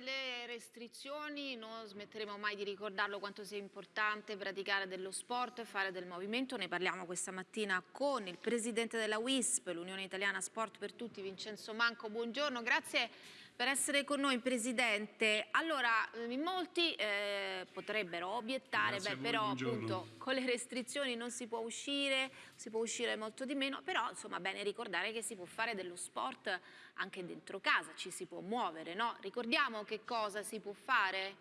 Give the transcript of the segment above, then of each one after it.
passate le restrizioni non smetteremo mai di ricordarlo quanto sia importante praticare dello sport e fare del movimento. Ne parliamo questa mattina con il presidente della WISP, l'Unione Italiana Sport per Tutti, Vincenzo Manco. Buongiorno, grazie per essere con noi Presidente. Allora, eh, in molti eh, potrebbero obiettare, beh, però buongiorno. appunto con le restrizioni non si può uscire, si può uscire molto di meno, però insomma bene ricordare che si può fare dello sport anche dentro casa, ci si può muovere, no? Ricordiamo che cosa si può fare?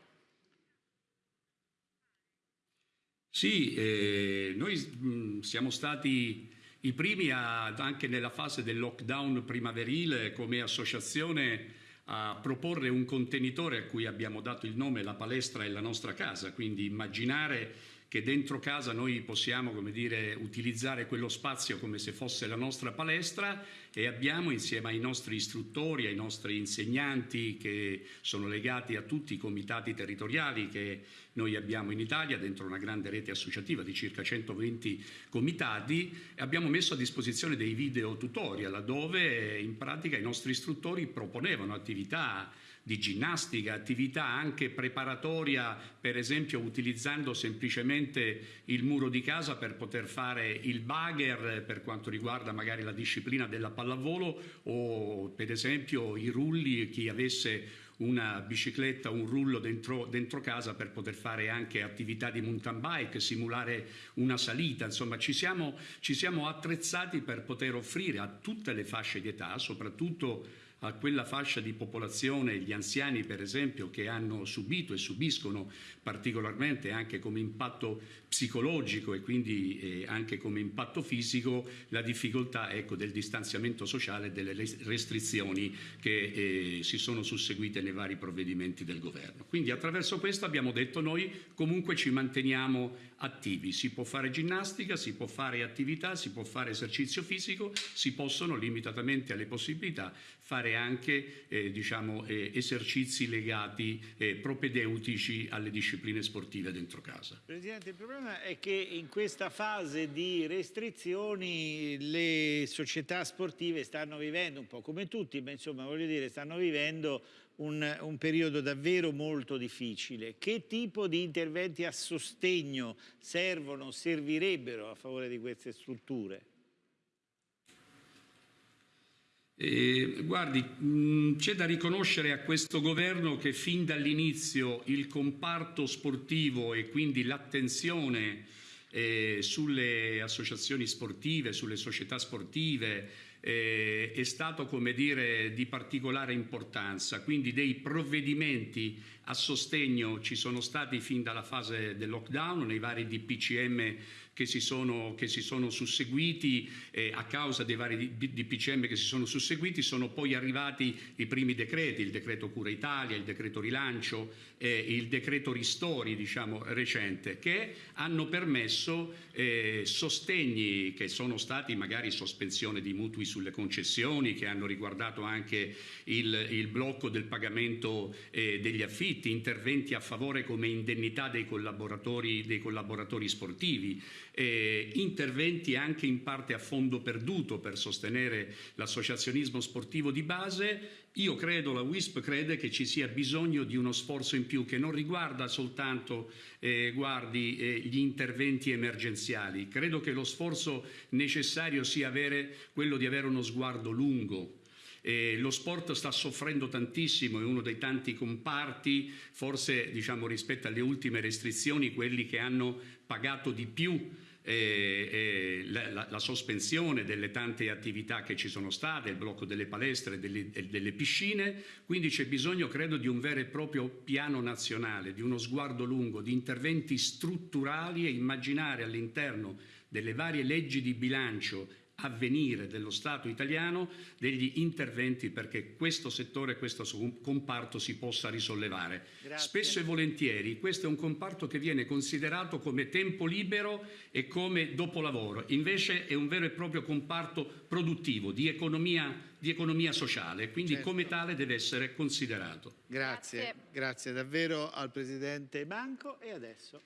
Sì, eh, noi mh, siamo stati i primi a, anche nella fase del lockdown primaverile come associazione a proporre un contenitore a cui abbiamo dato il nome La palestra è la nostra casa, quindi immaginare che dentro casa noi possiamo dire, utilizzare quello spazio come se fosse la nostra palestra e abbiamo insieme ai nostri istruttori, ai nostri insegnanti che sono legati a tutti i comitati territoriali che noi abbiamo in Italia dentro una grande rete associativa di circa 120 comitati abbiamo messo a disposizione dei video tutorial dove in pratica i nostri istruttori proponevano attività di ginnastica, attività anche preparatoria, per esempio utilizzando semplicemente il muro di casa per poter fare il bagger per quanto riguarda magari la disciplina della pallavolo o per esempio i rulli, chi avesse una bicicletta, un rullo dentro, dentro, casa per poter fare anche attività di mountain bike, simulare una salita, insomma ci siamo, ci siamo attrezzati per poter offrire a tutte le fasce di età, soprattutto a quella fascia di popolazione, gli anziani per esempio, che hanno subito e subiscono particolarmente anche come impatto psicologico e quindi eh, anche come impatto fisico la difficoltà ecco, del distanziamento sociale e delle restrizioni che eh, si sono susseguite nei vari provvedimenti del governo. Quindi attraverso questo abbiamo detto noi comunque ci manteniamo attivi, si può fare ginnastica, si può fare attività, si può fare esercizio fisico, si possono limitatamente alle possibilità fare anche eh, diciamo, eh, esercizi legati eh, propedeutici alle discipline sportive dentro casa. Presidente, il problema è che in questa fase di restrizioni le società sportive stanno vivendo un po' come tutti, ma insomma voglio dire stanno vivendo un, un, periodo davvero molto difficile. Che tipo di interventi a sostegno servono, servirebbero a favore di queste strutture? Eh, guardi, c'è da riconoscere a questo governo che fin dall'inizio il comparto sportivo e quindi l'attenzione eh, sulle associazioni sportive, sulle società sportive, eh, è stato come dire, di particolare importanza, quindi dei provvedimenti a sostegno ci sono stati fin dalla fase del lockdown, nei vari DPCM che si sono, che si sono susseguiti, eh, a causa dei vari DPCM che si sono susseguiti sono poi arrivati i primi decreti, il decreto Cura Italia, il decreto Rilancio, eh, il decreto Ristori diciamo, recente, che hanno permesso eh, sostegni che sono stati magari sospensione di mutui sulle concessioni che hanno riguardato anche il, il blocco del pagamento eh, degli affitti, interventi a favore come indennità dei collaboratori, dei collaboratori sportivi, eh, interventi anche in parte a fondo perduto per sostenere l'associazionismo sportivo di base. Io credo, la WISP crede che ci sia bisogno di uno sforzo in più che non riguarda soltanto eh, guardi, eh, gli interventi emergenziali. Credo che lo sforzo necessario sia avere, quello di avere uno sguardo lungo. Eh, lo sport sta soffrendo tantissimo, è uno dei tanti comparti, forse diciamo, rispetto alle ultime restrizioni, quelli che hanno pagato di più eh, eh, la, la, la, sospensione delle tante attività che ci sono state, il blocco delle palestre e delle, delle, piscine, quindi c'è bisogno credo di un vero e proprio piano nazionale, di uno sguardo lungo, di interventi strutturali e immaginare all'interno delle varie leggi di bilancio avvenire dello Stato italiano degli interventi perché questo settore, questo comparto si possa risollevare. Grazie. Spesso e volentieri questo è un comparto che viene considerato come tempo libero e come dopolavoro, invece è un vero e proprio comparto produttivo, di economia, di economia sociale, quindi certo. come tale deve essere considerato. Grazie, grazie, grazie davvero al Presidente Banco e adesso